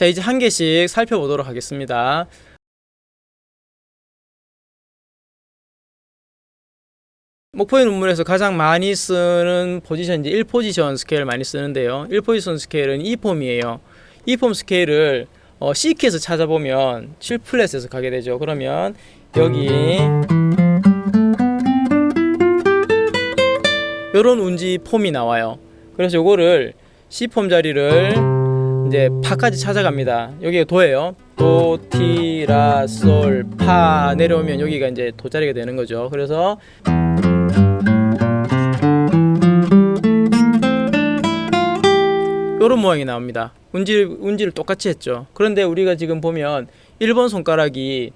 자 이제 한 개씩 살펴보도록 하겠습니다. 목포의 눈물에서 가장 많이 쓰는 포지션 이제 1포지션 스케일 많이 쓰는데요. 1포지션 스케일은 2폼이에요. 2폼 스케일을 어, C키에서 찾아보면 7플랫에서 가게 되죠. 그러면 여기 요런 운지 폼이 나와요. 그래서 요거를 C폼 자리를 이제 파까지 찾아갑니다. 여기가 도예요. 도, 티, 라, 솔, 파 내려오면 여기가 이제 도 자리가 되는 거죠. 그래서 요런 모양이 나옵니다. 운지, 운지를 똑같이 했죠. 그런데 우리가 지금 보면 1번 손가락이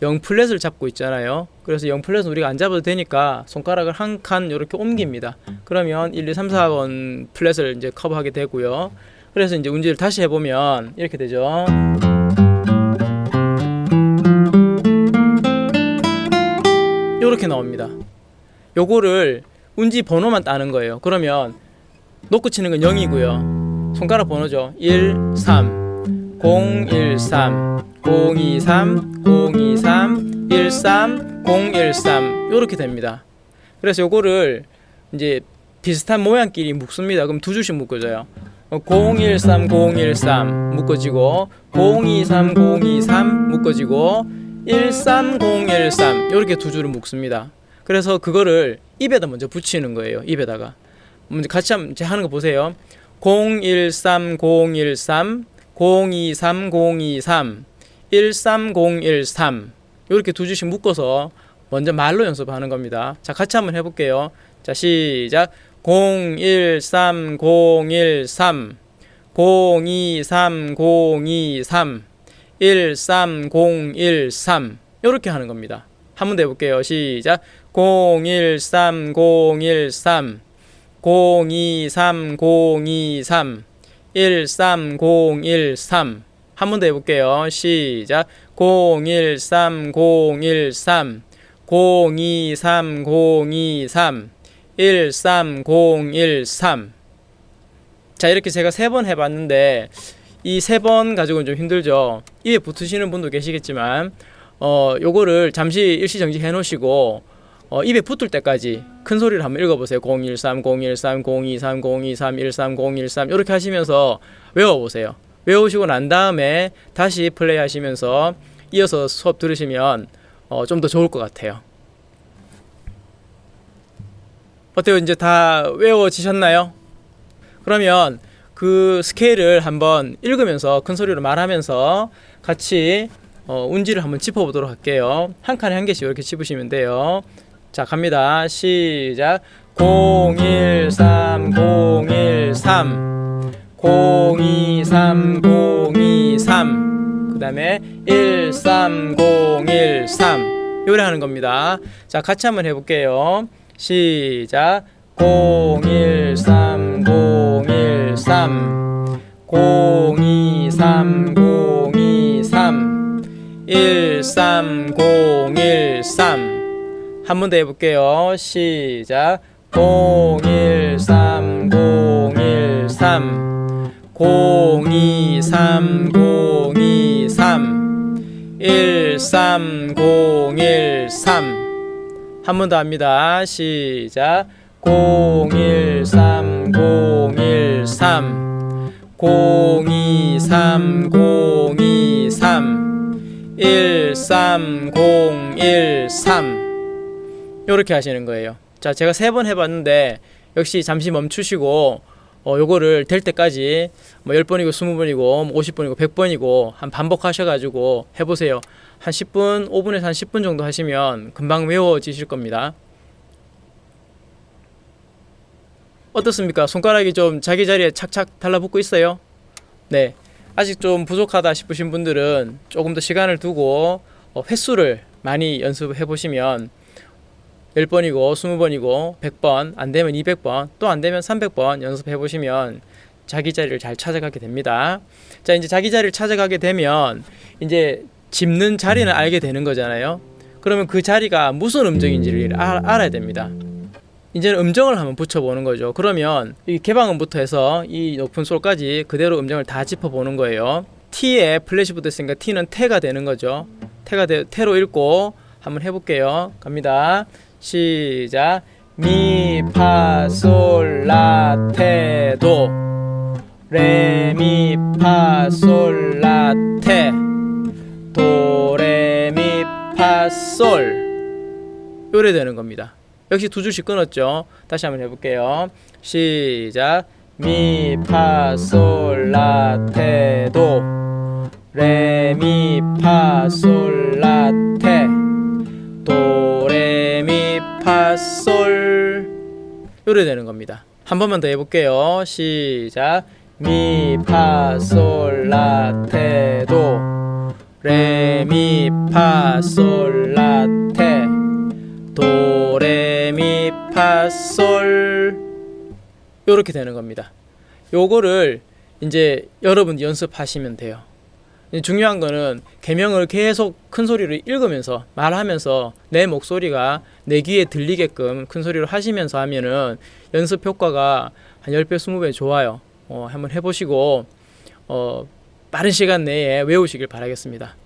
0 플랫을 잡고 있잖아요. 그래서 0 플랫은 우리가 안 잡아도 되니까 손가락을 한 칸 이렇게 옮깁니다. 그러면 1, 2, 3, 4번 플랫을 이제 커버하게 되고요. 그래서 이제 운지를 다시 해보면 이렇게 되죠. 이렇게 나옵니다. 요거를 운지 번호만 따는 거예요. 그러면 놓고 치는 건 0이고요. 손가락 번호죠. 1, 3, 0, 1, 3, 0, 2, 3, 0, 2, 3, 1, 3, 0, 1, 3 이렇게 됩니다. 그래서 요거를 이제 비슷한 모양끼리 묶습니다. 그럼 두 줄씩 묶어져요. 013, 013 묶어지고 023, 023 묶어지고 13013 이렇게 두 줄을 묶습니다. 그래서 그거를 입에다 먼저 붙이는 거예요. 입에다가 먼저 같이 한번 제 하는 거 보세요. 013, 013 023, 023 13013 이렇게 두 줄씩 묶어서 먼저 말로 연습하는 겁니다. 자, 같이 한번 해볼게요. 자, 시작. 013, 013 023, 023 13013 이렇게 하는 겁니다. 한 번 더 해볼게요. 시작. 013, 013 023, 023 13013 한 번 더 해볼게요. 시작. 013, 013 023, 023 13013 자 이렇게 제가 세 번 해봤는데 이 세 번 가지고는 좀 힘들죠. 입에 붙으시는 분도 계시겠지만 어 요거를 잠시 일시정지 해 놓으시고 어, 입에 붙을 때까지 큰 소리를 한번 읽어보세요. 013 013 023 023 13 013 이렇게 하시면서 외워보세요. 외우시고 난 다음에 다시 플레이 하시면서 이어서 수업 들으시면 어, 좀 더 좋을 것 같아요 어때요? 이제 다 외워지셨나요? 그러면 그 스케일을 한번 읽으면서 큰 소리로 말하면서 같이 어, 운지를 한번 짚어보도록 할게요. 한 칸에 한 개씩 이렇게 짚으시면 돼요. 자, 갑니다. 시작. 013, 013, 023, 023, 그 다음에 13013. 요래 하는 겁니다. 자, 같이 한번 해볼게요. 시작. 013 013 023 023 13013 한 번 더 해볼게요. 시작. 013 013 023 023 13013 한 번 더 합니다. 시작. 013 013 023 023 13013 이렇게 하시는 거예요. 자, 제가 세 번 해봤는데 역시 잠시 멈추시고 어, 요거를 될 때까지 뭐 10번이고 20번이고 50번이고 100번이고 한 반복하셔가지고 해보세요. 한 10분, 5분에서 한 10분 정도 하시면 금방 외워지실 겁니다. 어떻습니까? 손가락이 좀 자기 자리에 착착 달라붙고 있어요? 네. 아직 좀 부족하다 싶으신 분들은 조금 더 시간을 두고 어, 횟수를 많이 연습해 보시면 10번이고 20번이고 100번 안 되면 200번 또 안 되면 300번 연습해 보시면 자기 자리를 잘 찾아가게 됩니다. 자, 이제 자기 자리를 찾아가게 되면 이제 짚는 자리는 알게 되는 거잖아요. 그러면 그 자리가 무슨 음정인지를 알, 알아야 됩니다. 이제는 음정을 한번 붙여보는 거죠. 그러면 이 개방음부터 해서 이 높은 솔까지 그대로 음정을 다 짚어보는 거예요. T에 플랫이 붙었으니까 T는 태가 되는 거죠. 태가 되, 태로 읽고 한번 해볼게요. 갑니다. 시작. 미, 파, 솔, 라, 테, 도. 레, 미, 파, 솔, 라, 테. 도, 레, 미, 파, 솔. 요래 되는 겁니다. 역시 두 줄씩 끊었죠. 다시 한번 해볼게요. 시작. 미, 파, 솔, 라, 테, 도. 레, 미, 파, 솔, 라, 테. 파, 솔. 요래 되는 겁니다. 한 번만 더 해볼게요. 시작. 미, 파, 솔, 라, 테, 도. 레, 미, 파, 솔, 라, 테. 도, 레, 미, 파, 솔. 요렇게 되는 겁니다. 요거를 이제 여러분 연습하시면 돼요. 중요한 거는 개명을 계속 큰 소리로 읽으면서 말하면서 내 목소리가 내 귀에 들리게끔 큰 소리로 하시면서 하면은 연습 효과가 한 10배, 20배 좋아요. 어, 한번 해보시고 어, 빠른 시간 내에 외우시길 바라겠습니다.